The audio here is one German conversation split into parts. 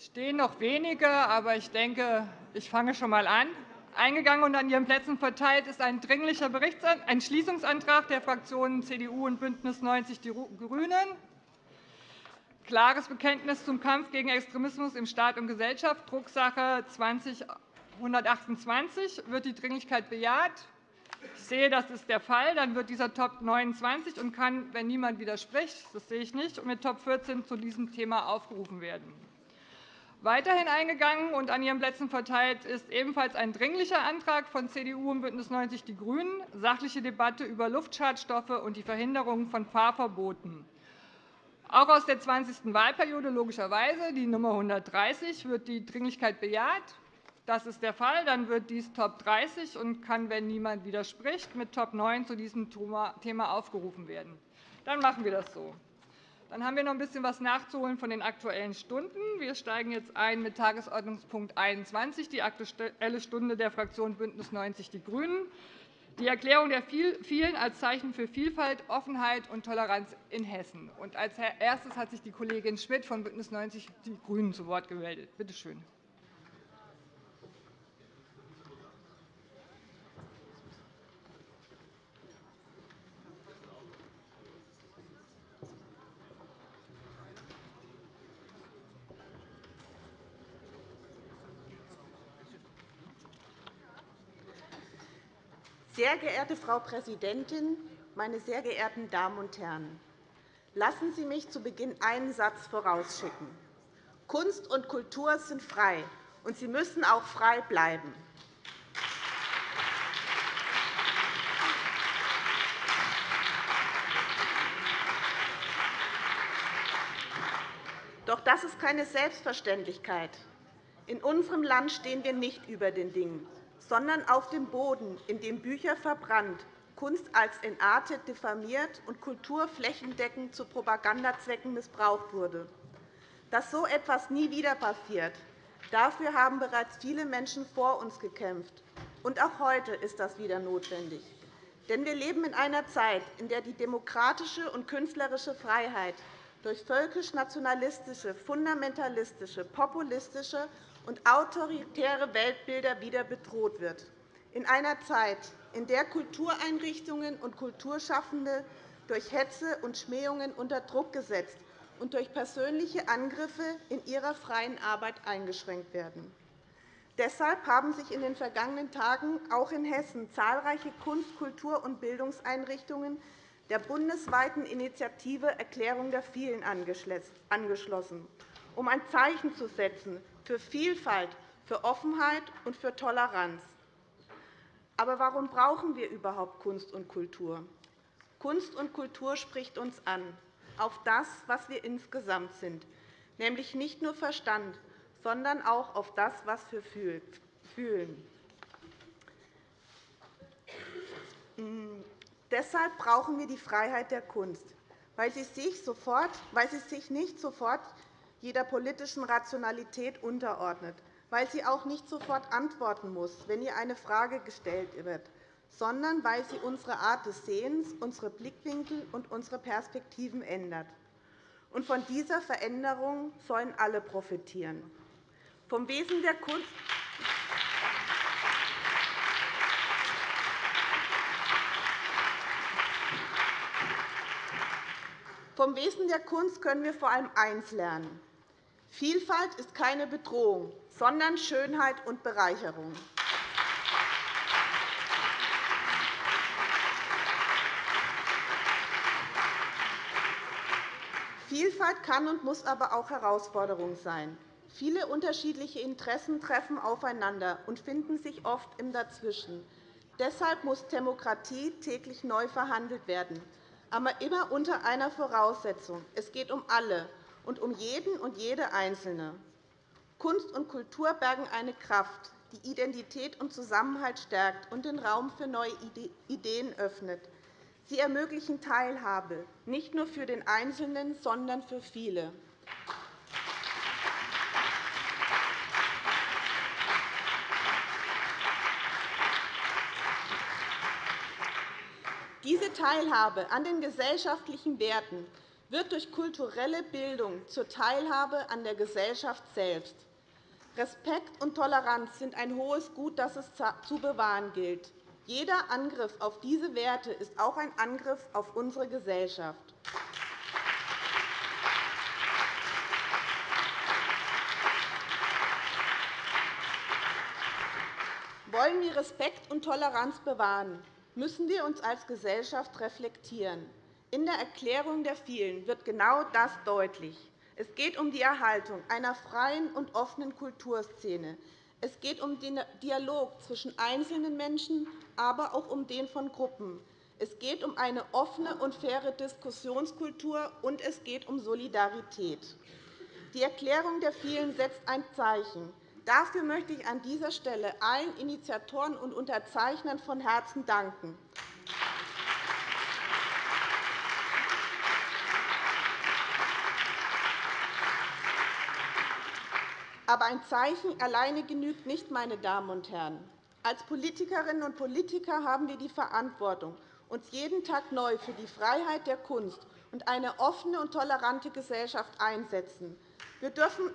stehen noch wenige, aber ich denke, ich fange schon einmal an. Eingegangen und an Ihren Plätzen verteilt ist ein dringlicher Entschließungsantrag der Fraktionen CDU und BÜNDNIS 90 die GRÜNEN. Klares Bekenntnis zum Kampf gegen Extremismus im Staat und Gesellschaft, Drucksache 20-128. Wird die Dringlichkeit bejaht? Ich sehe, das ist der Fall. Dann wird dieser Top 29 und kann, wenn niemand widerspricht, das sehe ich nicht, mit Top 14 zu diesem Thema aufgerufen werden. Weiterhin eingegangen und an Ihren Plätzen verteilt ist ebenfalls ein Dringlicher Antrag von CDU und BÜNDNIS 90 die GRÜNEN, sachliche Debatte über Luftschadstoffe und die Verhinderung von Fahrverboten. Auch aus der 20. Wahlperiode logischerweise, die Nummer 130, wird die Dringlichkeit bejaht. Das ist der Fall. Dann wird dies Top 30 und kann, wenn niemand widerspricht, mit Top 9 zu diesem Thema aufgerufen werden. Dann machen wir das so. Dann haben wir noch ein bisschen was nachzuholen von den Aktuellen Stunden. Wir steigen jetzt ein mit Tagesordnungspunkt 21, die Aktuelle Stunde der Fraktion BÜNDNIS 90 die GRÜNEN, die Erklärung der Vielen als Zeichen für Vielfalt, Offenheit und Toleranz in Hessen. Als erstes hat sich die Kollegin Schmidt von BÜNDNIS 90 die GRÜNEN zu Wort gemeldet. Bitte schön. Sehr geehrte Frau Präsidentin, meine sehr geehrten Damen und Herren! Lassen Sie mich zu Beginn einen Satz vorausschicken. Kunst und Kultur sind frei, und sie müssen auch frei bleiben. Doch das ist keine Selbstverständlichkeit. In unserem Land stehen wir nicht über den Dingen sondern auf dem Boden, in dem Bücher verbrannt, Kunst als entartet diffamiert und Kultur flächendeckend zu Propagandazwecken missbraucht wurde. Dass so etwas nie wieder passiert, dafür haben bereits viele Menschen vor uns gekämpft. Und auch heute ist das wieder notwendig. Denn wir leben in einer Zeit, in der die demokratische und künstlerische Freiheit durch völkisch-nationalistische, fundamentalistische, populistische und autoritäre Weltbilder wieder bedroht wird. In einer Zeit, in der Kultureinrichtungen und Kulturschaffende durch Hetze und Schmähungen unter Druck gesetzt und durch persönliche Angriffe in ihrer freien Arbeit eingeschränkt werden. Deshalb haben sich in den vergangenen Tagen auch in Hessen zahlreiche Kunst-, Kultur- und Bildungseinrichtungen der bundesweiten Initiative Erklärung der Vielen angeschlossen, um ein Zeichen zu setzen für Vielfalt, für Offenheit und für Toleranz. Aber warum brauchen wir überhaupt Kunst und Kultur? Kunst und Kultur spricht uns an, auf das, was wir insgesamt sind, nämlich nicht nur Verstand, sondern auch auf das, was wir fühlen. Hm, deshalb brauchen wir die Freiheit der Kunst, weil sie sich, sofort, weil sie sich nicht sofort jeder politischen Rationalität unterordnet, weil sie auch nicht sofort antworten muss, wenn ihr eine Frage gestellt wird, sondern weil sie unsere Art des Sehens, unsere Blickwinkel und unsere Perspektiven ändert. Und von dieser Veränderung sollen alle profitieren. Vom Wesen der Kunst Vom Wesen der Kunst können wir vor allem eins lernen. Vielfalt ist keine Bedrohung, sondern Schönheit und Bereicherung. Vielfalt kann und muss aber auch Herausforderung sein. Viele unterschiedliche Interessen treffen aufeinander und finden sich oft im Dazwischen. Deshalb muss Demokratie täglich neu verhandelt werden, aber immer unter einer Voraussetzung. Es geht um alle, und um jeden und jede Einzelne. Kunst und Kultur bergen eine Kraft, die Identität und Zusammenhalt stärkt und den Raum für neue Ideen öffnet. Sie ermöglichen Teilhabe, nicht nur für den Einzelnen, sondern für viele. Diese Teilhabe an den gesellschaftlichen Werten wird durch kulturelle Bildung zur Teilhabe an der Gesellschaft selbst. Respekt und Toleranz sind ein hohes Gut, das es zu bewahren gilt. Jeder Angriff auf diese Werte ist auch ein Angriff auf unsere Gesellschaft. Wollen wir Respekt und Toleranz bewahren, müssen wir uns als Gesellschaft reflektieren. In der Erklärung der Vielen wird genau das deutlich. Es geht um die Erhaltung einer freien und offenen Kulturszene. Es geht um den Dialog zwischen einzelnen Menschen, aber auch um den von Gruppen. Es geht um eine offene und faire Diskussionskultur, und es geht um Solidarität. Die Erklärung der Vielen setzt ein Zeichen. Dafür möchte ich an dieser Stelle allen Initiatoren und Unterzeichnern von Herzen danken. Aber ein Zeichen alleine genügt nicht, meine Damen und Herren. Als Politikerinnen und Politiker haben wir die Verantwortung, uns jeden Tag neu für die Freiheit der Kunst und eine offene und tolerante Gesellschaft einsetzen. Wir dürfen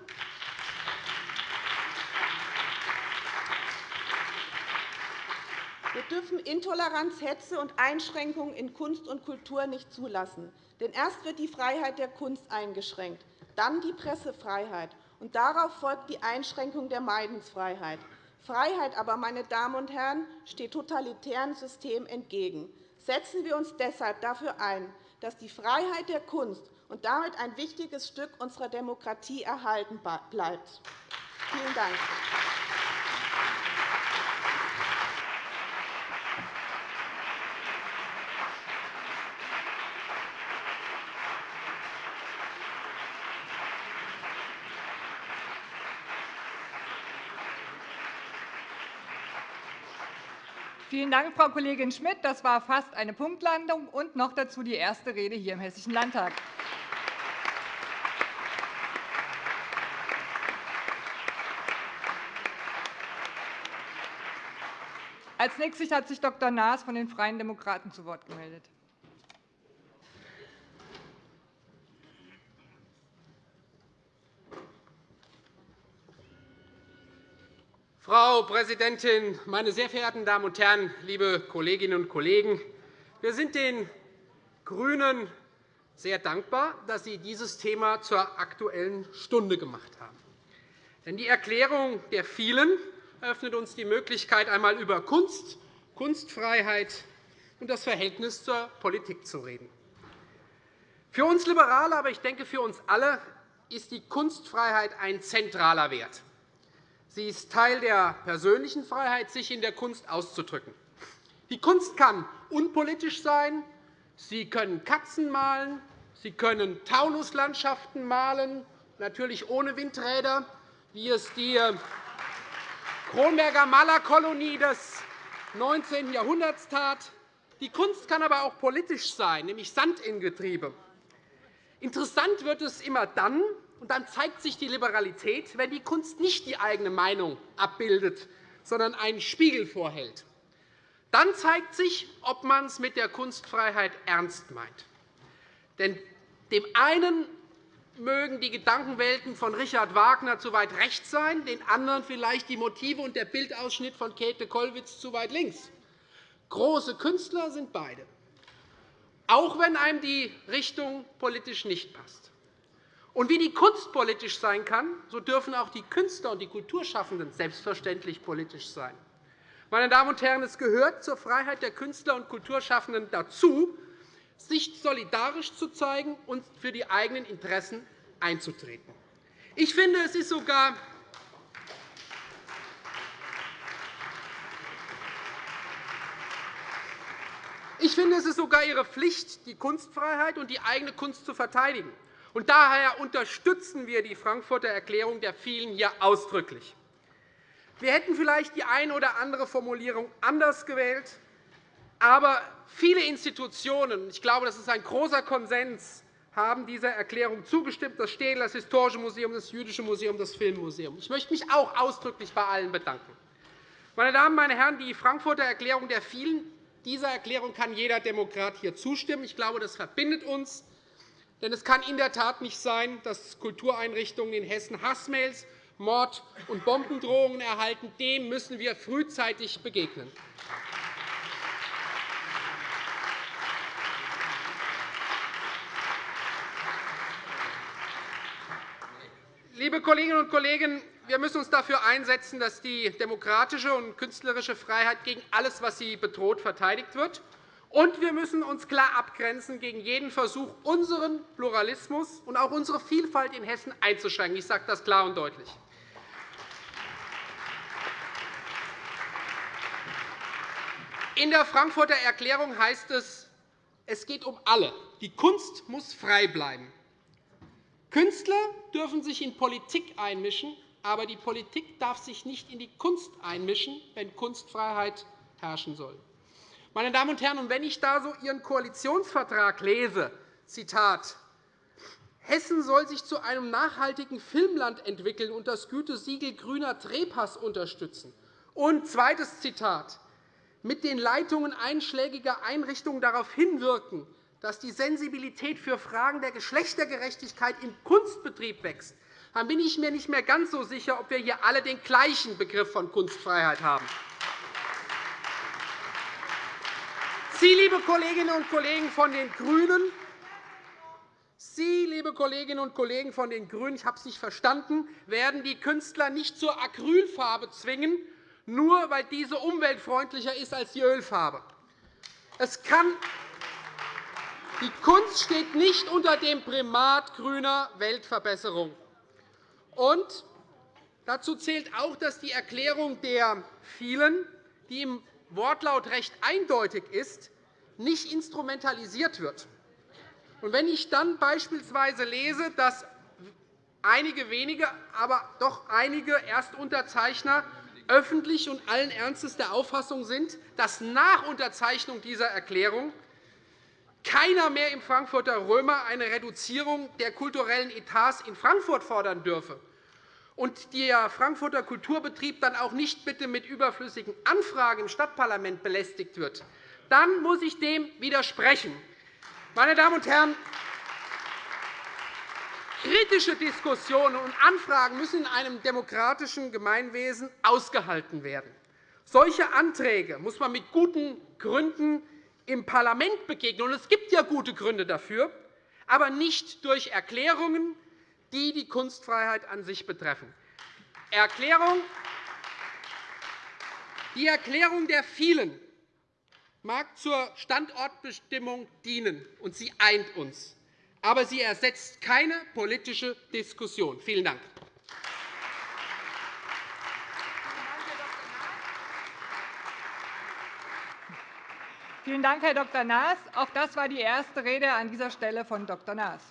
Wir dürfen Intoleranz, Hetze und Einschränkungen in Kunst und Kultur nicht zulassen. Denn erst wird die Freiheit der Kunst eingeschränkt, dann die Pressefreiheit, und darauf folgt die Einschränkung der Meinungsfreiheit. Freiheit aber, meine Damen und Herren, steht totalitären Systemen entgegen. Setzen wir uns deshalb dafür ein, dass die Freiheit der Kunst und damit ein wichtiges Stück unserer Demokratie erhalten bleibt. Vielen Dank. Vielen Dank, Frau Kollegin Schmidt. Das war fast eine Punktlandung und noch dazu die erste Rede hier im Hessischen Landtag. Als nächstes hat sich Dr. Naas von den Freien Demokraten zu Wort gemeldet. Frau Präsidentin, meine sehr verehrten Damen und Herren, liebe Kolleginnen und Kollegen! Wir sind den GRÜNEN sehr dankbar, dass Sie dieses Thema zur Aktuellen Stunde gemacht haben. Denn die Erklärung der Vielen eröffnet uns die Möglichkeit, einmal über Kunst, Kunstfreiheit und das Verhältnis zur Politik zu reden. Für uns Liberale, aber ich denke für uns alle, ist die Kunstfreiheit ein zentraler Wert. Sie ist Teil der persönlichen Freiheit, sich in der Kunst auszudrücken. Die Kunst kann unpolitisch sein. Sie können Katzen malen. Sie können Taunuslandschaften malen, natürlich ohne Windräder, wie es die äh, Kronberger Malerkolonie des 19. Jahrhunderts tat. Die Kunst kann aber auch politisch sein, nämlich Sand in Getriebe. Interessant wird es immer dann, und dann zeigt sich die Liberalität, wenn die Kunst nicht die eigene Meinung abbildet, sondern einen Spiegel vorhält. Dann zeigt sich, ob man es mit der Kunstfreiheit ernst meint. Denn dem einen mögen die Gedankenwelten von Richard Wagner zu weit rechts sein, den anderen vielleicht die Motive und der Bildausschnitt von Käthe Kollwitz zu weit links. Große Künstler sind beide, auch wenn einem die Richtung politisch nicht passt. Und wie die Kunst politisch sein kann, so dürfen auch die Künstler und die Kulturschaffenden selbstverständlich politisch sein. Meine Damen und Herren, es gehört zur Freiheit der Künstler und Kulturschaffenden dazu, sich solidarisch zu zeigen und für die eigenen Interessen einzutreten. Ich finde, es ist sogar Ich finde, es ist sogar Ihre Pflicht, die Kunstfreiheit und die eigene Kunst zu verteidigen. Und daher unterstützen wir die Frankfurter Erklärung der Vielen hier ausdrücklich. Wir hätten vielleicht die eine oder andere Formulierung anders gewählt, aber viele Institutionen, ich glaube, das ist ein großer Konsens, haben dieser Erklärung zugestimmt, das Städel, das Historische Museum, das Jüdische Museum, das Filmmuseum. Ich möchte mich auch ausdrücklich bei allen bedanken. Meine Damen, meine Herren, die Frankfurter Erklärung der Vielen, dieser Erklärung kann jeder Demokrat hier zustimmen. Ich glaube, das verbindet uns. Denn es kann in der Tat nicht sein, dass Kultureinrichtungen in Hessen Hassmails, Mord- und Bombendrohungen erhalten. Dem müssen wir frühzeitig begegnen. Liebe Kolleginnen und Kollegen, wir müssen uns dafür einsetzen, dass die demokratische und künstlerische Freiheit gegen alles, was sie bedroht, verteidigt wird. Und wir müssen uns klar abgrenzen gegen jeden Versuch, unseren Pluralismus und auch unsere Vielfalt in Hessen einzuschränken. Ich sage das klar und deutlich. In der Frankfurter Erklärung heißt es, es geht um alle. Die Kunst muss frei bleiben. Künstler dürfen sich in Politik einmischen, aber die Politik darf sich nicht in die Kunst einmischen, wenn Kunstfreiheit herrschen soll. Meine Damen und Herren, wenn ich da so Ihren Koalitionsvertrag lese, Zitat, Hessen soll sich zu einem nachhaltigen Filmland entwickeln und das Gütesiegel Grüner Trepass unterstützen. Und zweites Zitat, mit den Leitungen einschlägiger Einrichtungen darauf hinwirken, dass die Sensibilität für Fragen der Geschlechtergerechtigkeit im Kunstbetrieb wächst, dann bin ich mir nicht mehr ganz so sicher, ob wir hier alle den gleichen Begriff von Kunstfreiheit haben. Sie, liebe Kolleginnen und Kollegen von den GRÜNEN, Sie, liebe Kolleginnen und Kollegen von den GRÜNEN, ich habe es nicht verstanden, werden die Künstler nicht zur Acrylfarbe zwingen, nur weil diese umweltfreundlicher ist als die Ölfarbe. Es kann die Kunst steht nicht unter dem Primat grüner Weltverbesserung. Und dazu zählt auch, dass die Erklärung der vielen, die im Wortlaut recht eindeutig ist, nicht instrumentalisiert wird. Wenn ich dann beispielsweise lese, dass einige wenige, aber doch einige Erstunterzeichner öffentlich und allen Ernstes der Auffassung sind, dass nach Unterzeichnung dieser Erklärung keiner mehr im Frankfurter Römer eine Reduzierung der kulturellen Etats in Frankfurt fordern dürfe und der Frankfurter Kulturbetrieb dann auch nicht bitte mit überflüssigen Anfragen im Stadtparlament belästigt wird, dann muss ich dem widersprechen. Meine Damen und Herren, kritische Diskussionen und Anfragen müssen in einem demokratischen Gemeinwesen ausgehalten werden. Solche Anträge muss man mit guten Gründen im Parlament begegnen. Und es gibt ja gute Gründe dafür, aber nicht durch Erklärungen, die die Kunstfreiheit an sich betreffen. Die Erklärung der vielen mag zur Standortbestimmung dienen, und sie eint uns. Aber sie ersetzt keine politische Diskussion. Vielen Dank. Vielen Dank, Herr Dr. Naas. Auch das war die erste Rede an dieser Stelle von Dr. Naas.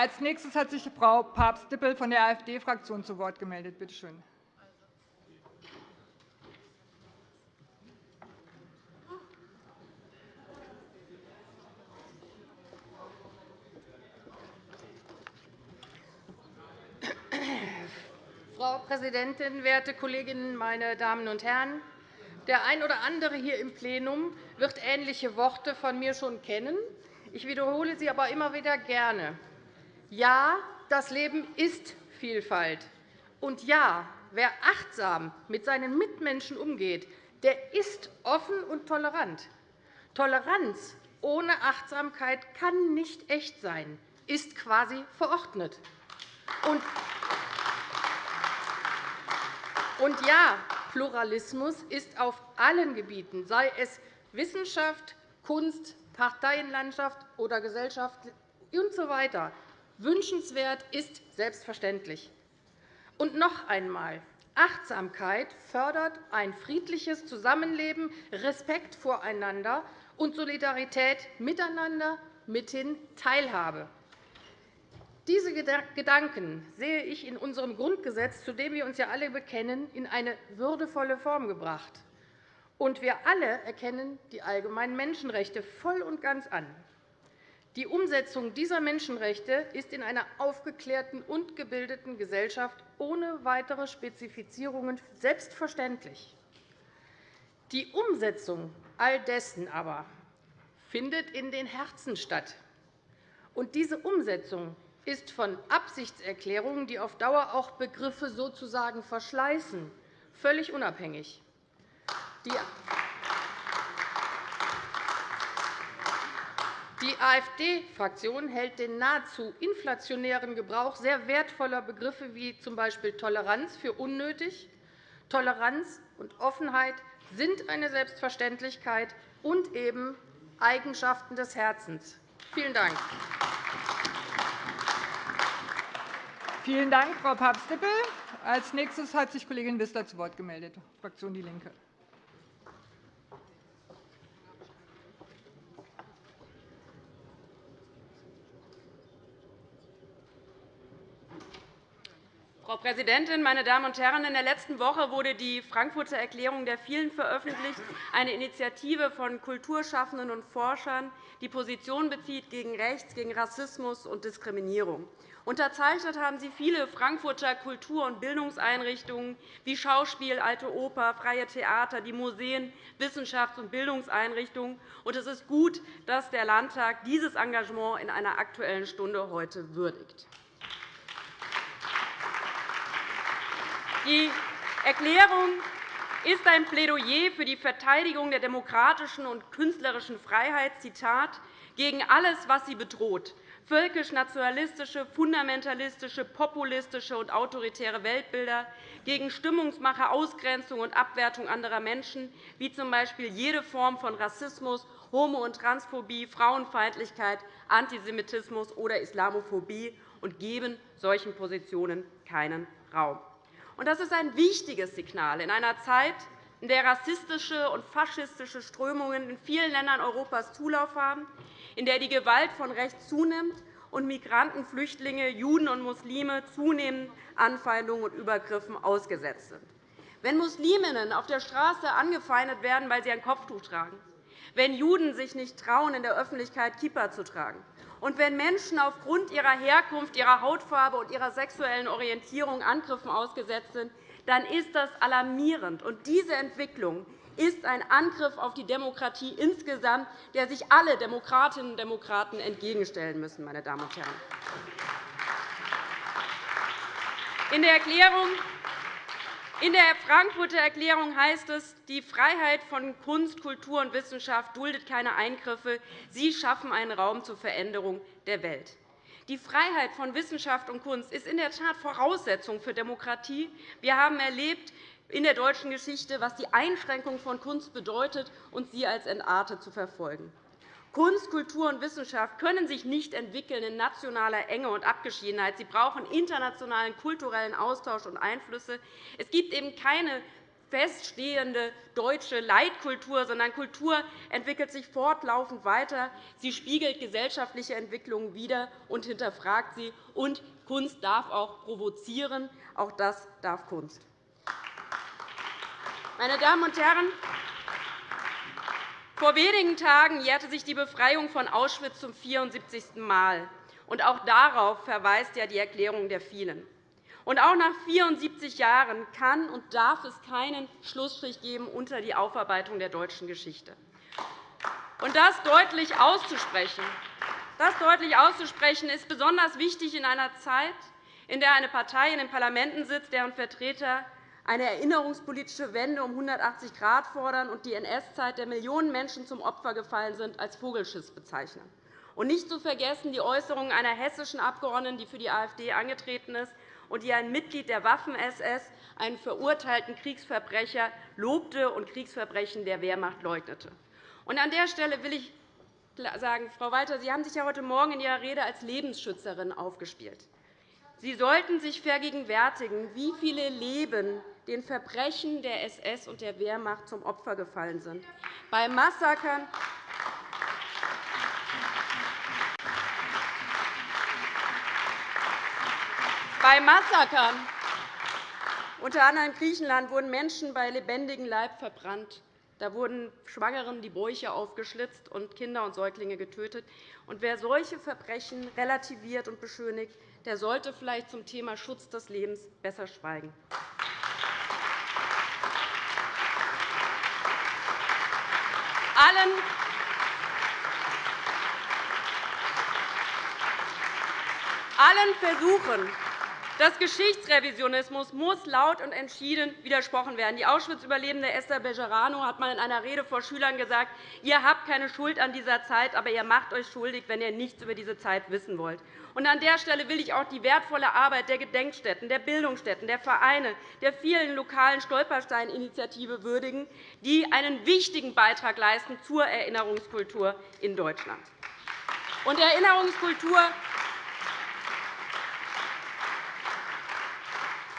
Als nächstes hat sich Frau Papst-Dippel von der AfD-Fraktion zu Wort gemeldet. Bitte schön. Frau Präsidentin, werte Kolleginnen, meine Damen und Herren! Der ein oder andere hier im Plenum wird ähnliche Worte von mir schon kennen. Ich wiederhole sie aber immer wieder gerne. Ja, das Leben ist Vielfalt. Und ja, wer achtsam mit seinen Mitmenschen umgeht, der ist offen und tolerant. Toleranz ohne Achtsamkeit kann nicht echt sein, ist quasi verordnet. Und ja, Pluralismus ist auf allen Gebieten, sei es Wissenschaft, Kunst, Parteienlandschaft oder Gesellschaft usw. So wünschenswert ist selbstverständlich. Und noch einmal. Achtsamkeit fördert ein friedliches Zusammenleben, Respekt voreinander und Solidarität miteinander, mithin Teilhabe. Diese Gedanken sehe ich in unserem Grundgesetz, zu dem wir uns ja alle bekennen, in eine würdevolle Form gebracht. Und wir alle erkennen die allgemeinen Menschenrechte voll und ganz an. Die Umsetzung dieser Menschenrechte ist in einer aufgeklärten und gebildeten Gesellschaft ohne weitere Spezifizierungen selbstverständlich. Die Umsetzung all dessen aber findet in den Herzen statt. Und diese Umsetzung ist von Absichtserklärungen, die auf Dauer auch Begriffe sozusagen verschleißen, völlig unabhängig. Die AfD-Fraktion hält den nahezu inflationären Gebrauch sehr wertvoller Begriffe wie z. B. Toleranz für unnötig. Toleranz und Offenheit sind eine Selbstverständlichkeit und eben Eigenschaften des Herzens. Vielen Dank. Vielen Dank, Frau Papst-Dippel. Als nächstes hat sich Kollegin Wissler zu Wort gemeldet, Fraktion DIE LINKE. Frau Präsidentin, meine Damen und Herren! In der letzten Woche wurde die Frankfurter Erklärung der Vielen veröffentlicht, eine Initiative von Kulturschaffenden und Forschern, die Position bezieht gegen Rechts, gegen Rassismus und Diskriminierung. Unterzeichnet haben sie viele Frankfurter Kultur- und Bildungseinrichtungen wie Schauspiel, Alte Oper, Freie Theater, die Museen, Wissenschafts- und Bildungseinrichtungen. Es ist gut, dass der Landtag dieses Engagement in einer Aktuellen Stunde heute würdigt. Die Erklärung ist ein Plädoyer für die Verteidigung der demokratischen und künstlerischen Freiheit Zitat, gegen alles, was sie bedroht, völkisch-nationalistische, fundamentalistische, populistische und autoritäre Weltbilder, gegen Stimmungsmache, Ausgrenzung und Abwertung anderer Menschen, wie z. B. jede Form von Rassismus, Homo- und Transphobie, Frauenfeindlichkeit, Antisemitismus oder Islamophobie, und geben solchen Positionen keinen Raum. Das ist ein wichtiges Signal in einer Zeit, in der rassistische und faschistische Strömungen in vielen Ländern Europas Zulauf haben, in der die Gewalt von rechts zunimmt und Migranten, Flüchtlinge, Juden und Muslime zunehmend Anfeindungen und Übergriffen ausgesetzt sind. Wenn Musliminnen auf der Straße angefeindet werden, weil sie ein Kopftuch tragen, wenn Juden sich nicht trauen, in der Öffentlichkeit Kippa zu tragen, und wenn Menschen aufgrund ihrer Herkunft, ihrer Hautfarbe und ihrer sexuellen Orientierung Angriffen ausgesetzt sind, dann ist das alarmierend. Und diese Entwicklung ist ein Angriff auf die Demokratie insgesamt, der sich alle Demokratinnen und Demokraten entgegenstellen müssen. Meine Damen und Herren. In der Erklärung in der Frankfurter Erklärung heißt es, die Freiheit von Kunst, Kultur und Wissenschaft duldet keine Eingriffe. Sie schaffen einen Raum zur Veränderung der Welt. Die Freiheit von Wissenschaft und Kunst ist in der Tat Voraussetzung für Demokratie. Wir haben erlebt in der deutschen Geschichte, was die Einschränkung von Kunst bedeutet, und sie als entartet zu verfolgen. Kunst, Kultur und Wissenschaft können sich nicht entwickeln in nationaler Enge und Abgeschiedenheit. Sie brauchen internationalen kulturellen Austausch und Einflüsse. Es gibt eben keine feststehende deutsche Leitkultur, sondern Kultur entwickelt sich fortlaufend weiter. Sie spiegelt gesellschaftliche Entwicklungen wider und hinterfragt sie. Und Kunst darf auch provozieren. Auch das darf Kunst. Meine Damen und Herren, vor wenigen Tagen jährte sich die Befreiung von Auschwitz zum 74. Mal. Und auch darauf verweist ja die Erklärung der Vielen. Und auch nach 74 Jahren kann und darf es keinen Schlussstrich geben unter die Aufarbeitung der deutschen Geschichte. Und das deutlich auszusprechen, das deutlich auszusprechen ist besonders wichtig in einer Zeit, in der eine Partei in den Parlamenten sitzt, deren Vertreter eine erinnerungspolitische Wende um 180 Grad fordern und die NS-Zeit, der Millionen Menschen zum Opfer gefallen sind, als Vogelschiss bezeichnen. Und nicht zu vergessen die Äußerungen einer hessischen Abgeordneten, die für die AfD angetreten ist und die ein Mitglied der Waffen-SS, einen verurteilten Kriegsverbrecher, lobte und Kriegsverbrechen der Wehrmacht leugnete. An der Stelle will ich sagen, Frau Walter, Sie haben sich ja heute Morgen in Ihrer Rede als Lebensschützerin aufgespielt. Sie sollten sich vergegenwärtigen, wie viele Leben den Verbrechen der SS und der Wehrmacht zum Opfer gefallen sind. Bei Massakern Bei Massakern, unter anderem in Griechenland, wurden Menschen bei lebendigem Leib verbrannt. Da wurden Schwangeren die Bäuche aufgeschlitzt und Kinder und Säuglinge getötet. Und wer solche Verbrechen relativiert und beschönigt, der sollte vielleicht zum Thema Schutz des Lebens besser schweigen. Allen. Allen Versuchen des Geschichtsrevisionismus muss laut und entschieden widersprochen werden. Die Auschwitz-Überlebende Esther Bejerano hat einmal in einer Rede vor Schülern gesagt, ihr habt keine Schuld an dieser Zeit, aber ihr macht euch schuldig, wenn ihr nichts über diese Zeit wissen wollt. Und an der Stelle will ich auch die wertvolle Arbeit der Gedenkstätten, der Bildungsstätten, der Vereine, der vielen lokalen Stolperstein-Initiative würdigen, die einen wichtigen Beitrag leisten zur Erinnerungskultur in Deutschland. Und Erinnerungskultur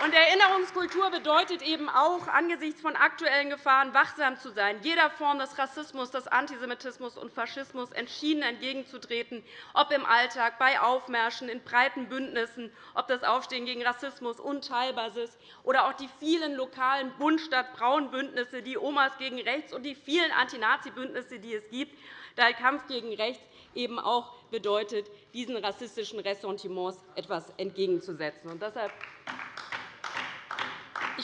Und Erinnerungskultur bedeutet eben auch, angesichts von aktuellen Gefahren wachsam zu sein, jeder Form des Rassismus, des Antisemitismus und Faschismus entschieden entgegenzutreten, ob im Alltag, bei Aufmärschen, in breiten Bündnissen, ob das Aufstehen gegen Rassismus unteilbar ist oder auch die vielen lokalen Bund-Stadt-Braun-Bündnisse, die Omas gegen Rechts und die vielen Anti-Nazi-Bündnisse, die es gibt, da Kampf gegen Rechts eben auch bedeutet, diesen rassistischen Ressentiments etwas entgegenzusetzen. Und deshalb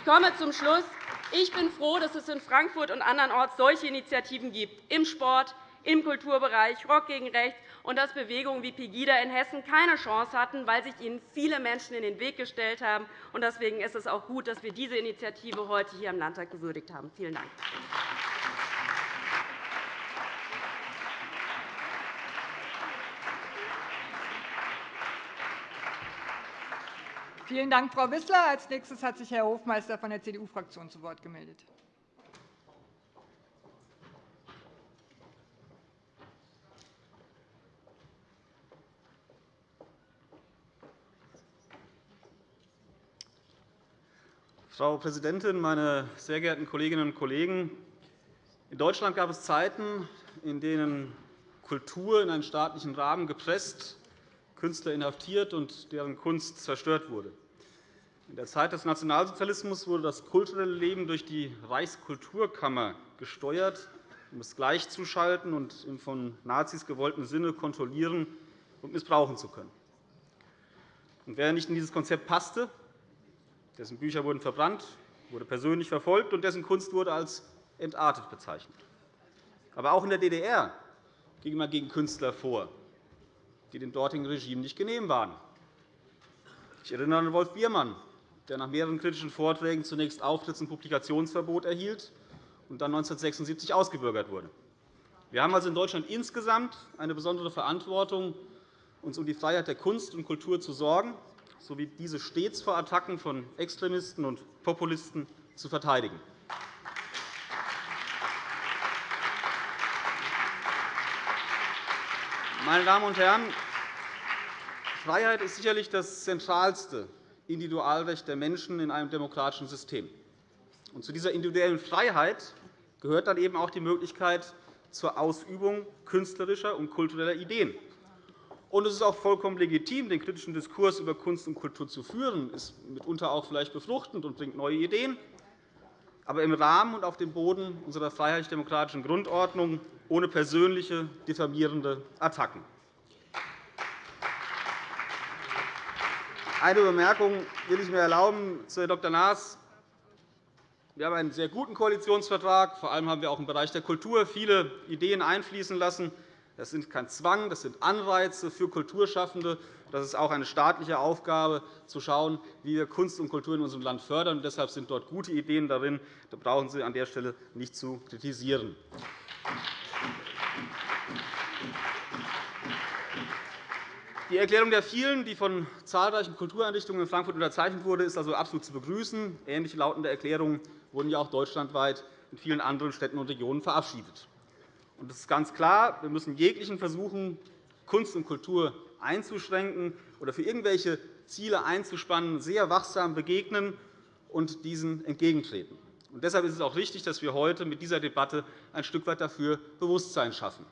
ich komme zum Schluss. Ich bin froh, dass es in Frankfurt und andernorts solche Initiativen gibt, im Sport, im Kulturbereich, Rock gegen Rechts, und dass Bewegungen wie Pegida in Hessen keine Chance hatten, weil sich ihnen viele Menschen in den Weg gestellt haben. Deswegen ist es auch gut, dass wir diese Initiative heute hier im Landtag gewürdigt haben. Vielen Dank. Vielen Dank, Frau Wissler. – Als nächstes hat sich Herr Hofmeister von der CDU-Fraktion zu Wort gemeldet. Frau Präsidentin, meine sehr geehrten Kolleginnen und Kollegen! In Deutschland gab es Zeiten, in denen Kultur in einen staatlichen Rahmen gepresst Künstler inhaftiert und deren Kunst zerstört wurde. In der Zeit des Nationalsozialismus wurde das kulturelle Leben durch die Reichskulturkammer gesteuert, um es gleichzuschalten und im von Nazis gewollten Sinne kontrollieren und missbrauchen zu können. Und wer nicht in dieses Konzept passte, dessen Bücher wurden verbrannt, wurde persönlich verfolgt und dessen Kunst wurde als entartet bezeichnet. Aber auch in der DDR ging man gegen Künstler vor, die dem dortigen Regime nicht genehm waren. Ich erinnere an Wolf Biermann, der nach mehreren kritischen Vorträgen zunächst Auftritts- und Publikationsverbot erhielt und dann 1976 ausgebürgert wurde. Wir haben also in Deutschland insgesamt eine besondere Verantwortung, uns um die Freiheit der Kunst und Kultur zu sorgen, sowie diese stets vor Attacken von Extremisten und Populisten zu verteidigen. Meine Damen und Herren, Freiheit ist sicherlich das zentralste Individualrecht der Menschen in einem demokratischen System. zu dieser individuellen Freiheit gehört dann eben auch die Möglichkeit zur Ausübung künstlerischer und kultureller Ideen. Und es ist auch vollkommen legitim, den kritischen Diskurs über Kunst und Kultur zu führen. Das ist mitunter auch vielleicht befruchtend und bringt neue Ideen, aber im Rahmen und auf dem Boden unserer freiheitlich-demokratischen Grundordnung ohne persönliche diffamierende Attacken. Eine Bemerkung will ich mir erlauben zu Herrn Dr. Naas. Wir haben einen sehr guten Koalitionsvertrag. Vor allem haben wir auch im Bereich der Kultur viele Ideen einfließen lassen. Das sind kein Zwang, das sind Anreize für Kulturschaffende. Das ist auch eine staatliche Aufgabe, zu schauen, wie wir Kunst und Kultur in unserem Land fördern. Deshalb sind dort gute Ideen darin. Da brauchen Sie an der Stelle nicht zu kritisieren. Die Erklärung der vielen, die von zahlreichen Kultureinrichtungen in Frankfurt unterzeichnet wurde, ist also absolut zu begrüßen. Ähnlich lautende Erklärungen wurden ja auch deutschlandweit in vielen anderen Städten und Regionen verabschiedet. Es ist ganz klar, wir müssen jeglichen Versuchen, Kunst und Kultur einzuschränken oder für irgendwelche Ziele einzuspannen, sehr wachsam begegnen und diesen entgegentreten. deshalb ist es auch richtig, dass wir heute mit dieser Debatte ein Stück weit dafür Bewusstsein schaffen.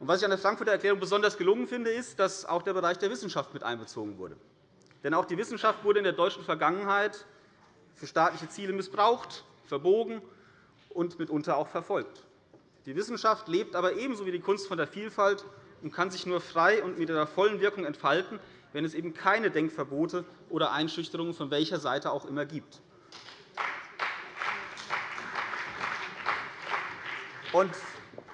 Was ich an der Frankfurter Erklärung besonders gelungen finde, ist, dass auch der Bereich der Wissenschaft mit einbezogen wurde. Denn auch die Wissenschaft wurde in der deutschen Vergangenheit für staatliche Ziele missbraucht, verbogen und mitunter auch verfolgt. Die Wissenschaft lebt aber ebenso wie die Kunst von der Vielfalt und kann sich nur frei und mit ihrer vollen Wirkung entfalten, wenn es eben keine Denkverbote oder Einschüchterungen von welcher Seite auch immer gibt. Und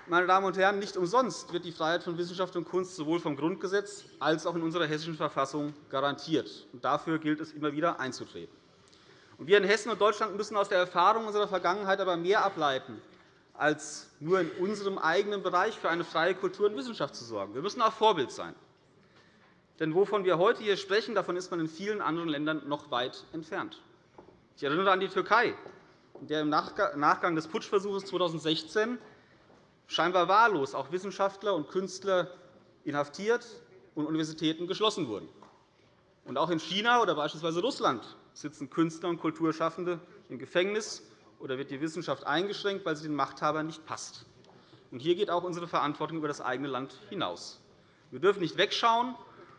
meine Damen und Herren, nicht umsonst wird die Freiheit von Wissenschaft und Kunst sowohl vom Grundgesetz als auch in unserer Hessischen Verfassung garantiert. Dafür gilt es immer wieder einzutreten. Wir in Hessen und Deutschland müssen aus der Erfahrung unserer Vergangenheit aber mehr ableiten, als nur in unserem eigenen Bereich für eine freie Kultur und Wissenschaft zu sorgen. Wir müssen auch Vorbild sein. Denn wovon wir heute hier sprechen, davon ist man in vielen anderen Ländern noch weit entfernt. Ich erinnere an die Türkei, in der im Nachgang des Putschversuchs 2016 scheinbar wahllos auch Wissenschaftler und Künstler inhaftiert und Universitäten geschlossen wurden. Und auch in China oder beispielsweise Russland sitzen Künstler und Kulturschaffende im Gefängnis oder wird die Wissenschaft eingeschränkt, weil sie den Machthabern nicht passt. Und hier geht auch unsere Verantwortung über das eigene Land hinaus. Wir dürfen nicht wegschauen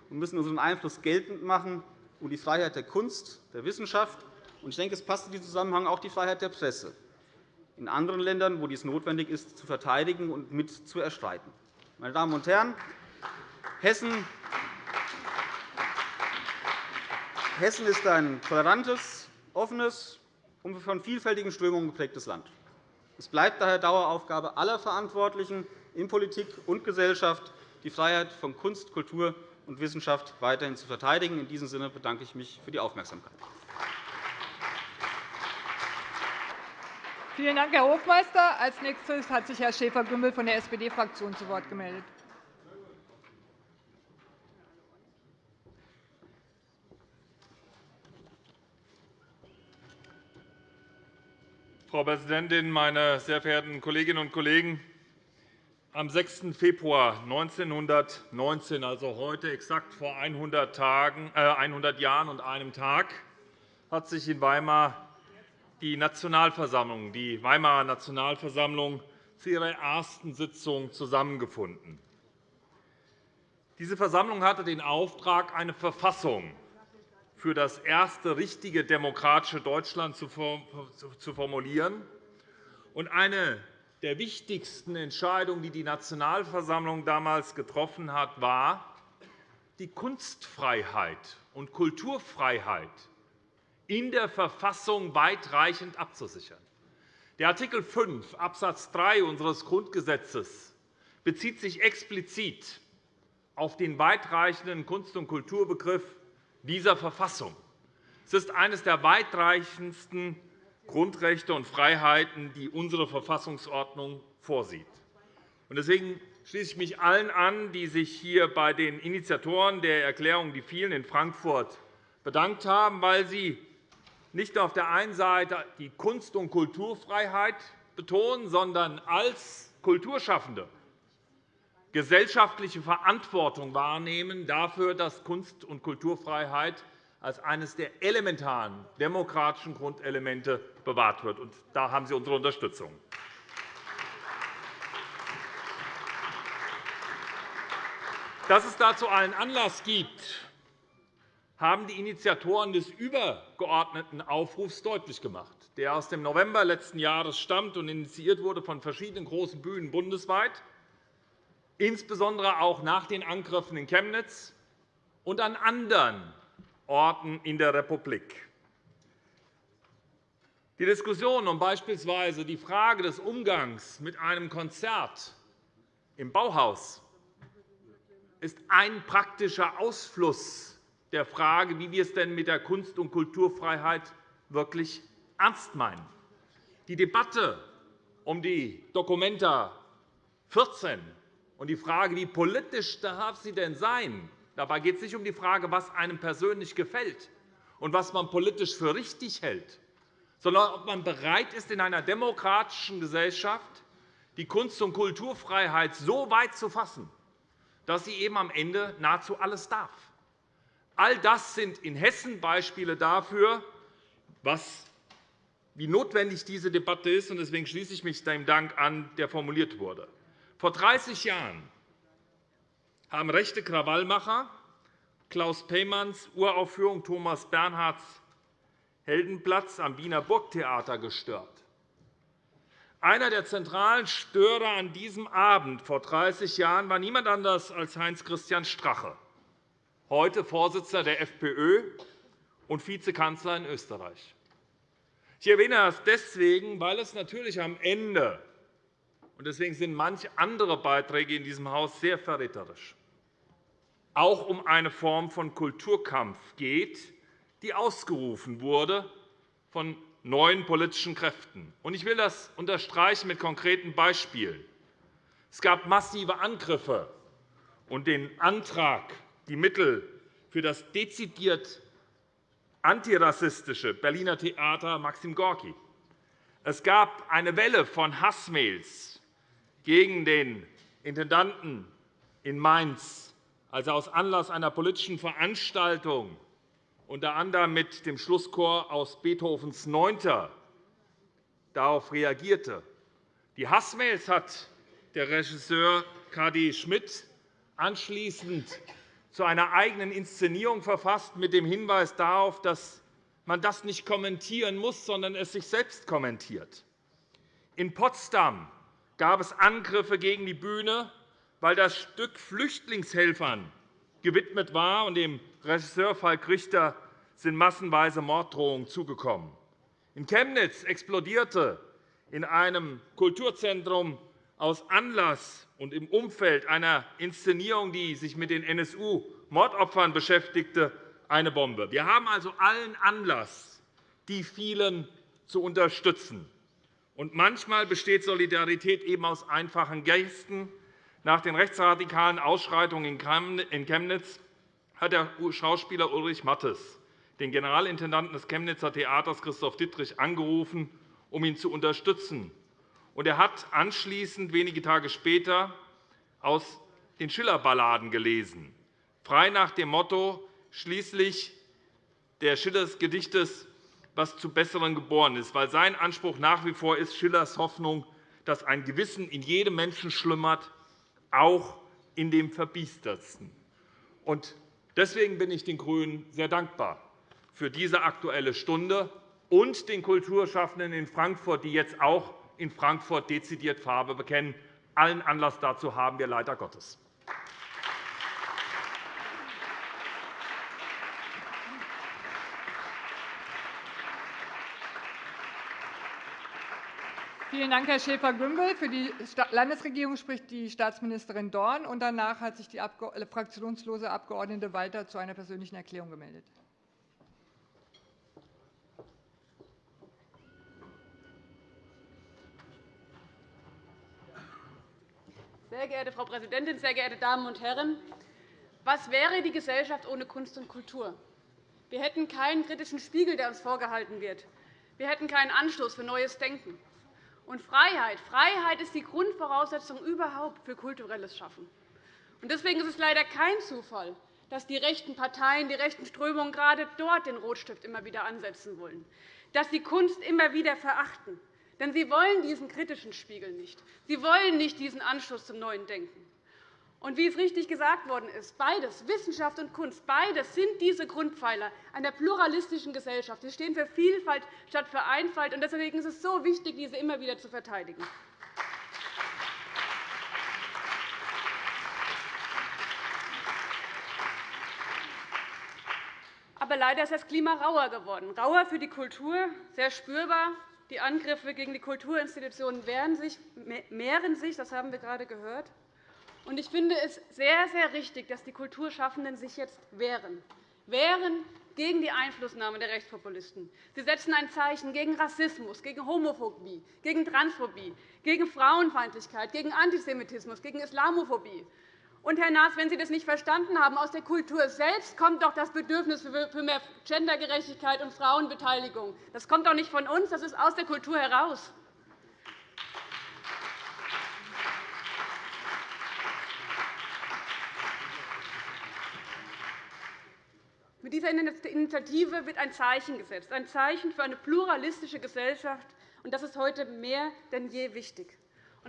und müssen unseren Einfluss geltend machen und die Freiheit der Kunst, der Wissenschaft und ich denke, es passt in diesem Zusammenhang auch die Freiheit der Presse in anderen Ländern, wo dies notwendig ist, zu verteidigen und mit zu erstreiten. Meine Damen und Herren, Hessen Hessen ist ein tolerantes, offenes und von vielfältigen Strömungen geprägtes Land. Es bleibt daher Daueraufgabe aller Verantwortlichen in Politik und Gesellschaft, die Freiheit von Kunst, Kultur und Wissenschaft weiterhin zu verteidigen. In diesem Sinne bedanke ich mich für die Aufmerksamkeit. Vielen Dank, Herr Hofmeister. Als nächstes hat sich Herr Schäfer-Gümbel von der SPD-Fraktion zu Wort gemeldet. Frau Präsidentin, meine sehr verehrten Kolleginnen und Kollegen! Am 6. Februar 1919, also heute exakt vor 100, Tagen, äh 100 Jahren und einem Tag, hat sich in Weimar die Nationalversammlung, die Weimarer Nationalversammlung, zu ihrer ersten Sitzung zusammengefunden. Diese Versammlung hatte den Auftrag, eine Verfassung für das erste richtige demokratische Deutschland zu formulieren. Und eine der wichtigsten Entscheidungen, die die Nationalversammlung damals getroffen hat, war, die Kunstfreiheit und Kulturfreiheit in der Verfassung weitreichend abzusichern. Der Art. 5 Abs. 3 unseres Grundgesetzes bezieht sich explizit auf den weitreichenden Kunst- und Kulturbegriff dieser Verfassung. Es ist eines der weitreichendsten Grundrechte und Freiheiten, die unsere Verfassungsordnung vorsieht. Deswegen schließe ich mich allen an, die sich hier bei den Initiatoren der Erklärung, die vielen in Frankfurt, bedankt haben, weil sie nicht nur auf der einen Seite die Kunst- und Kulturfreiheit betonen, sondern als Kulturschaffende gesellschaftliche Verantwortung wahrnehmen dafür, dass Kunst- und Kulturfreiheit als eines der elementaren demokratischen Grundelemente bewahrt wird. Da haben Sie unsere Unterstützung. Dass es dazu allen Anlass gibt, haben die Initiatoren des übergeordneten Aufrufs deutlich gemacht, der aus dem November letzten Jahres stammt und initiiert wurde von verschiedenen großen Bühnen bundesweit, insbesondere auch nach den Angriffen in Chemnitz und an anderen Orten in der Republik. Die Diskussion um beispielsweise die Frage des Umgangs mit einem Konzert im Bauhaus ist ein praktischer Ausfluss der Frage, wie wir es denn mit der Kunst- und Kulturfreiheit wirklich ernst meinen. Die Debatte um die Dokumenta 14 und die Frage, wie politisch darf sie denn sein, dabei geht es nicht um die Frage, was einem persönlich gefällt und was man politisch für richtig hält, sondern ob man bereit ist, in einer demokratischen Gesellschaft die Kunst- und Kulturfreiheit so weit zu fassen, dass sie eben am Ende nahezu alles darf. All das sind in Hessen Beispiele dafür, wie notwendig diese Debatte ist. Deswegen schließe ich mich dem Dank an, der formuliert wurde. Vor 30 Jahren haben rechte Krawallmacher Klaus Peymanns Uraufführung Thomas Bernhards Heldenplatz am Wiener Burgtheater gestört. Einer der zentralen Störer an diesem Abend vor 30 Jahren war niemand anders als Heinz-Christian Strache heute Vorsitzender der FPÖ und Vizekanzler in Österreich. Ich erwähne das deswegen, weil es natürlich am Ende Deswegen sind manche andere Beiträge in diesem Haus sehr verräterisch. Auch um eine Form von Kulturkampf geht, die ausgerufen wurde von neuen politischen Kräften. Ich will das unterstreichen mit konkreten Beispielen. Es gab massive Angriffe und den Antrag, die Mittel für das dezidiert antirassistische Berliner Theater Maxim Gorki. Es gab eine Welle von Hassmails gegen den Intendanten in Mainz, als er aus Anlass einer politischen Veranstaltung unter anderem mit dem Schlusschor aus Beethovens Neunter darauf reagierte. Die Hassmails hat der Regisseur K.D. Schmidt anschließend zu einer eigenen Inszenierung verfasst, mit dem Hinweis darauf, dass man das nicht kommentieren muss, sondern es sich selbst kommentiert. In Potsdam gab es Angriffe gegen die Bühne, weil das Stück Flüchtlingshelfern gewidmet war, und dem Regisseur Falk Richter sind massenweise Morddrohungen zugekommen. In Chemnitz explodierte in einem Kulturzentrum aus Anlass und im Umfeld einer Inszenierung, die sich mit den NSU-Mordopfern beschäftigte, eine Bombe. Wir haben also allen Anlass, die vielen zu unterstützen. Und manchmal besteht Solidarität eben aus einfachen Gesten. Nach den rechtsradikalen Ausschreitungen in Chemnitz hat der Schauspieler Ulrich Mattes den Generalintendanten des Chemnitzer Theaters Christoph Dittrich angerufen, um ihn zu unterstützen. er hat anschließend, wenige Tage später, aus den Schiller-Balladen gelesen, frei nach dem Motto schließlich der Schillers Gedichtes was zu Besseren geboren ist, weil sein Anspruch nach wie vor ist Schillers Hoffnung, dass ein Gewissen in jedem Menschen schlummert, auch in dem Verbiestertsten. Deswegen bin ich den GRÜNEN sehr dankbar für diese Aktuelle Stunde und den Kulturschaffenden in Frankfurt, die jetzt auch in Frankfurt dezidiert Farbe bekennen. Allen Anlass dazu haben wir leider Gottes. Vielen Dank, Herr Schäfer-Gümbel. Für die Landesregierung spricht die Staatsministerin Dorn. und Danach hat sich die äh, fraktionslose Abg. Walter zu einer persönlichen Erklärung gemeldet. Sehr geehrte Frau Präsidentin, sehr geehrte Damen und Herren! Was wäre die Gesellschaft ohne Kunst und Kultur? Wir hätten keinen kritischen Spiegel, der uns vorgehalten wird. Wir hätten keinen Anstoß für neues Denken. Und Freiheit. Freiheit ist die Grundvoraussetzung überhaupt für kulturelles Schaffen. Deswegen ist es leider kein Zufall, dass die rechten Parteien, die rechten Strömungen gerade dort den Rotstift immer wieder ansetzen wollen, dass sie Kunst immer wieder verachten. Denn sie wollen diesen kritischen Spiegel nicht. Sie wollen nicht diesen Anschluss zum neuen Denken. Und wie es richtig gesagt worden ist, beides, Wissenschaft und Kunst, beides sind diese Grundpfeiler einer pluralistischen Gesellschaft. Sie stehen für Vielfalt statt für Einfalt. Und deswegen ist es so wichtig, diese immer wieder zu verteidigen. Aber leider ist das Klima rauer geworden, rauer für die Kultur, sehr spürbar. Die Angriffe gegen die Kulturinstitutionen mehren sich, das haben wir gerade gehört. Ich finde es sehr, sehr richtig, dass die Kulturschaffenden sich jetzt wehren. Wehren gegen die Einflussnahme der Rechtspopulisten. Sie setzen ein Zeichen gegen Rassismus, gegen Homophobie, gegen Transphobie, gegen Frauenfeindlichkeit, gegen Antisemitismus, gegen Islamophobie. Und, Herr Naas, wenn Sie das nicht verstanden haben, aus der Kultur selbst kommt doch das Bedürfnis für mehr Gendergerechtigkeit und Frauenbeteiligung. Das kommt doch nicht von uns, das ist aus der Kultur heraus. Mit dieser Initiative wird ein Zeichen gesetzt, ein Zeichen für eine pluralistische Gesellschaft. und Das ist heute mehr denn je wichtig.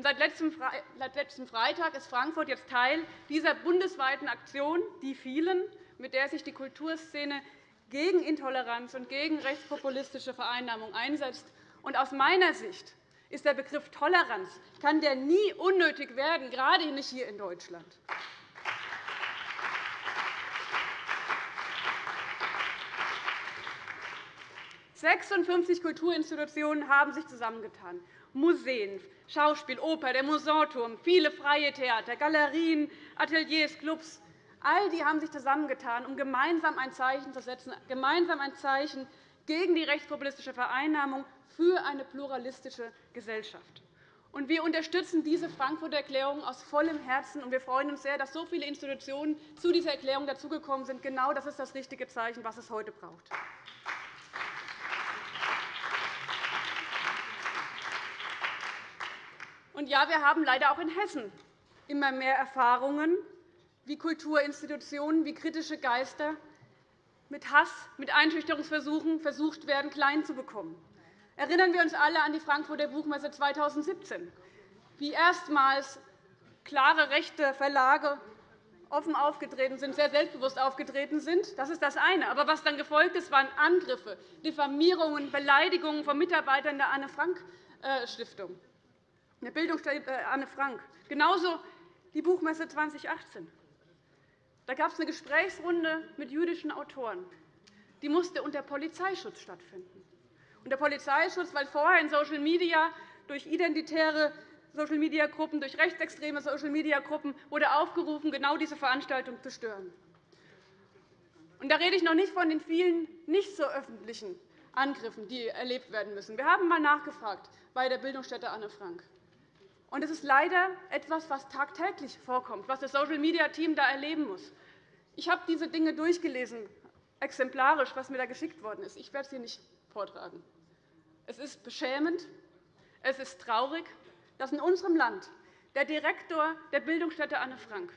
seit letztem Freitag ist Frankfurt jetzt Teil dieser bundesweiten Aktion, die vielen, mit der sich die Kulturszene gegen Intoleranz und gegen rechtspopulistische Vereinnahmung einsetzt. aus meiner Sicht ist der Begriff Toleranz kann der nie unnötig werden, gerade nicht hier in Deutschland. 56 Kulturinstitutionen haben sich zusammengetan. Museen, Schauspiel, Oper, der Musanturm, viele freie Theater, Galerien, Ateliers, Clubs. All die haben sich zusammengetan, um gemeinsam ein Zeichen zu setzen, gemeinsam ein Zeichen gegen die rechtspopulistische Vereinnahmung für eine pluralistische Gesellschaft. Wir unterstützen diese Frankfurter Erklärung aus vollem Herzen. Und wir freuen uns sehr, dass so viele Institutionen zu dieser Erklärung dazugekommen sind. Genau das ist das richtige Zeichen, was es heute braucht. Und ja, wir haben leider auch in Hessen immer mehr Erfahrungen, wie Kulturinstitutionen, wie kritische Geister mit Hass, mit Einschüchterungsversuchen versucht werden, klein zu bekommen. Erinnern wir uns alle an die Frankfurter Buchmesse 2017, wie erstmals klare rechte Verlage offen aufgetreten sind, sehr selbstbewusst aufgetreten sind. Das ist das eine. Aber was dann gefolgt ist, waren Angriffe, Diffamierungen, Beleidigungen von Mitarbeitern der Anne-Frank-Stiftung, der Bildungsstätte äh, Anne Frank. Genauso die Buchmesse 2018. Da gab es eine Gesprächsrunde mit jüdischen Autoren. Die musste unter Polizeischutz stattfinden. Unter Polizeischutz, weil vorher in Social Media durch identitäre Social-Media-Gruppen, durch rechtsextreme Social-Media-Gruppen wurde aufgerufen, genau diese Veranstaltung zu stören. Und da rede ich noch nicht von den vielen nicht so öffentlichen Angriffen, die erlebt werden müssen. Wir haben einmal nachgefragt bei der Bildungsstätte Anne Frank. Und es ist leider etwas, was tagtäglich vorkommt, was das Social-Media-Team da erleben muss. Ich habe diese Dinge durchgelesen, exemplarisch, was mir da geschickt worden ist. Ich werde sie nicht vortragen. Es ist beschämend, es ist traurig, dass in unserem Land der Direktor der Bildungsstätte Anne Frank,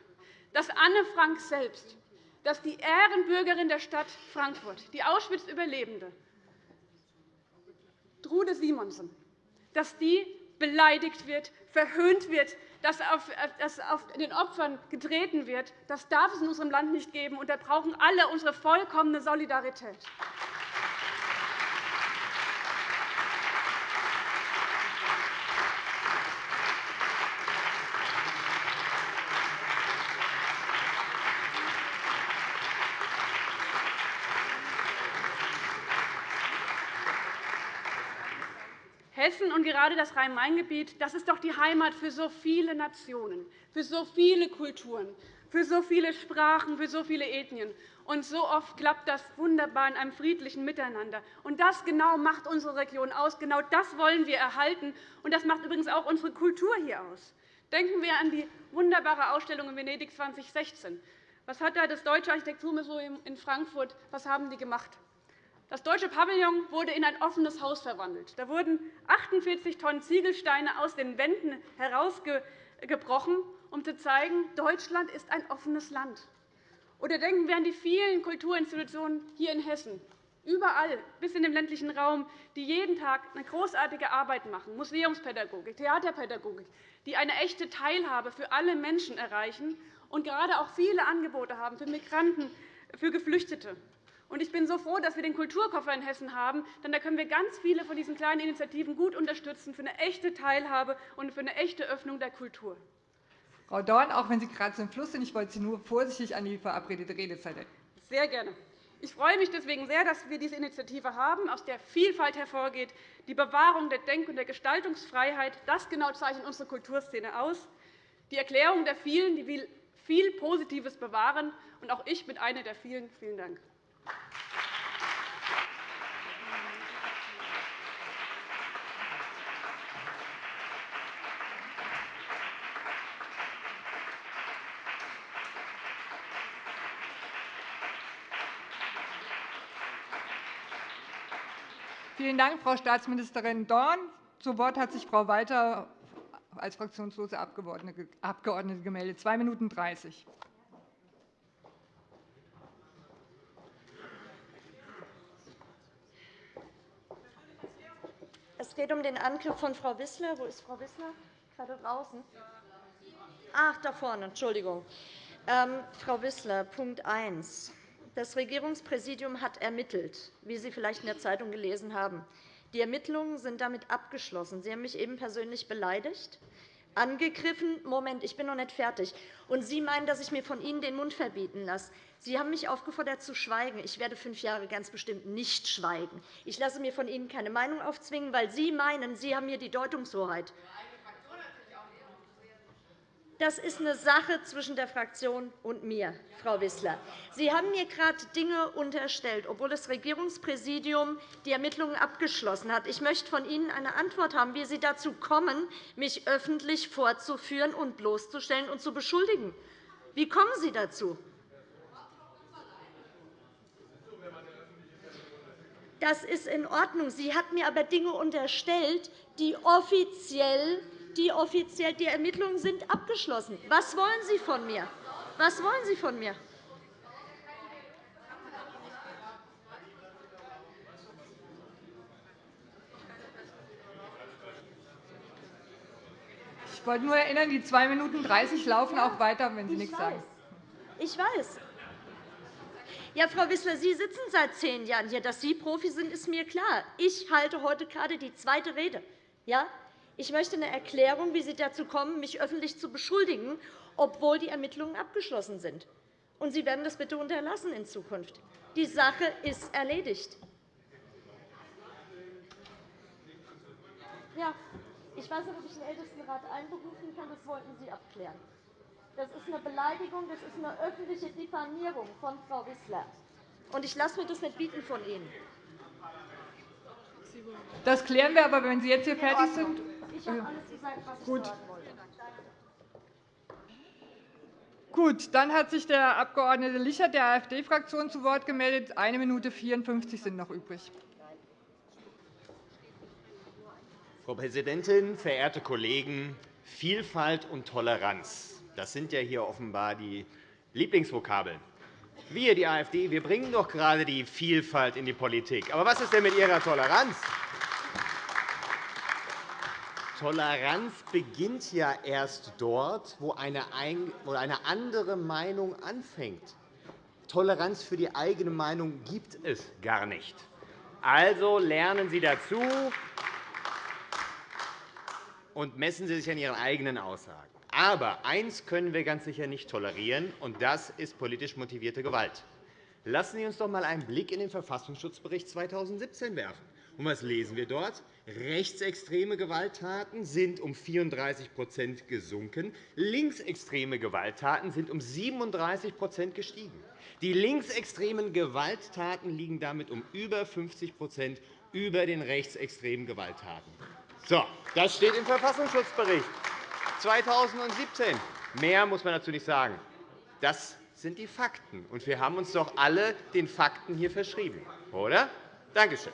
dass Anne Frank selbst, dass die Ehrenbürgerin der Stadt Frankfurt, die Auschwitz-Überlebende, Trude Simonsen, dass die beleidigt wird, verhöhnt wird, dass auf den Opfern getreten wird. Das darf es in unserem Land nicht geben, und da brauchen alle unsere vollkommene Solidarität. Hessen und gerade das Rhein-Main-Gebiet das ist doch die Heimat für so viele Nationen, für so viele Kulturen, für so viele Sprachen, für so viele Ethnien. Und so oft klappt das wunderbar in einem friedlichen Miteinander. Und das genau macht unsere Region aus. Genau das wollen wir erhalten. Und das macht übrigens auch unsere Kultur hier aus. Denken wir an die wunderbare Ausstellung in Venedig 2016. Was hat da das Deutsche Architekturmuseum in Frankfurt was haben die gemacht? Das deutsche Pavillon wurde in ein offenes Haus verwandelt. Da wurden 48 Tonnen Ziegelsteine aus den Wänden herausgebrochen, um zu zeigen, Deutschland ist ein offenes Land. Oder denken wir an die vielen Kulturinstitutionen hier in Hessen, überall bis in den ländlichen Raum, die jeden Tag eine großartige Arbeit machen, Museumspädagogik, Theaterpädagogik, die eine echte Teilhabe für alle Menschen erreichen und gerade auch viele Angebote haben für Migranten, für Geflüchtete. Ich bin so froh, dass wir den Kulturkoffer in Hessen haben, denn da können wir ganz viele von diesen kleinen Initiativen gut unterstützen für eine echte Teilhabe und für eine echte Öffnung der Kultur. Frau Dorn, auch wenn Sie gerade im Fluss sind, ich wollte Sie nur vorsichtig an die verabredete Redezeit erinnern. Sehr gerne. Ich freue mich deswegen sehr, dass wir diese Initiative haben, aus der Vielfalt hervorgeht, die Bewahrung der Denk- und der Gestaltungsfreiheit. Das genau zeichnet unsere Kulturszene aus. Die Erklärung der vielen, die will viel Positives bewahren. Und auch ich bin eine der vielen. Vielen Dank. Vielen Dank, Frau Staatsministerin Dorn. Zu Wort hat sich Frau Walter als fraktionslose Abgeordnete gemeldet. 2 Minuten 30. geht um den Angriff von Frau Wissler. Wo ist Frau Wissler? Gerade draußen. Ach, da vorne. Entschuldigung. Ähm, Frau Wissler, Punkt 1. Das Regierungspräsidium hat ermittelt, wie Sie vielleicht in der Zeitung gelesen haben. Die Ermittlungen sind damit abgeschlossen. Sie haben mich eben persönlich beleidigt. Angegriffen. Moment, ich bin noch nicht fertig. Und Sie meinen, dass ich mir von Ihnen den Mund verbieten lasse. Sie haben mich aufgefordert, zu schweigen. Ich werde fünf Jahre ganz bestimmt nicht schweigen. Ich lasse mir von Ihnen keine Meinung aufzwingen, weil Sie meinen, Sie haben hier die Deutungshoheit. Das ist eine Sache zwischen der Fraktion und mir, Frau Wissler. Sie haben mir gerade Dinge unterstellt, obwohl das Regierungspräsidium die Ermittlungen abgeschlossen hat. Ich möchte von Ihnen eine Antwort haben, wie Sie dazu kommen, mich öffentlich vorzuführen und bloßzustellen und zu beschuldigen. Wie kommen Sie dazu? Das ist in Ordnung. Sie hat mir aber Dinge unterstellt, die offiziell die offiziell die Ermittlungen sind abgeschlossen. Was wollen Sie von mir? Was wollen Sie von mir? Ich wollte nur erinnern, die 2 Minuten 30 laufen auch weiter, wenn Sie nichts sagen. Ich weiß. Ja, Frau Wissler, Sie sitzen seit zehn Jahren hier. Dass Sie Profi sind, ist mir klar. Ich halte heute gerade die zweite Rede. Ja? Ich möchte eine Erklärung, wie Sie dazu kommen, mich öffentlich zu beschuldigen, obwohl die Ermittlungen abgeschlossen sind. Und Sie werden das bitte unterlassen in Zukunft. Die Sache ist erledigt. Ja, ich weiß nicht, ob ich den Ältestenrat einberufen kann. Das wollten Sie abklären. Das ist eine Beleidigung, das ist eine öffentliche Diffamierung von Frau Wissler. Und ich lasse mir das nicht bieten von Ihnen. Das klären wir aber, wenn Sie jetzt hier fertig sind. Ich habe alles gesagt, was ich Gut. sagen wollte. Gut, dann hat sich der Abg. Lichert der AfD-Fraktion zu Wort gemeldet. Eine Minute 54 sind noch übrig. Frau Präsidentin, verehrte Kollegen! Vielfalt und Toleranz das sind ja hier offenbar die Lieblingsvokabeln. Wir, die AfD, wir bringen doch gerade die Vielfalt in die Politik. Aber was ist denn mit Ihrer Toleranz? Toleranz beginnt ja erst dort, wo eine andere Meinung anfängt. Toleranz für die eigene Meinung gibt es gar nicht. Also lernen Sie dazu und messen Sie sich an Ihren eigenen Aussagen. Aber eines können wir ganz sicher nicht tolerieren, und das ist politisch motivierte Gewalt. Lassen Sie uns doch einmal einen Blick in den Verfassungsschutzbericht 2017 werfen. Und was lesen wir dort? Rechtsextreme Gewalttaten sind um 34% gesunken. Linksextreme Gewalttaten sind um 37% gestiegen. Die linksextremen Gewalttaten liegen damit um über 50% über den rechtsextremen Gewalttaten. So, das steht im Verfassungsschutzbericht 2017. Mehr muss man dazu nicht sagen. Das sind die Fakten. Und wir haben uns doch alle den Fakten hier verschrieben, oder? Danke schön.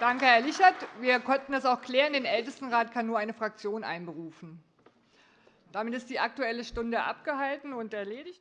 Danke, Herr Lichert. Wir konnten das auch klären. Den Ältestenrat kann nur eine Fraktion einberufen. Damit ist die Aktuelle Stunde abgehalten und erledigt.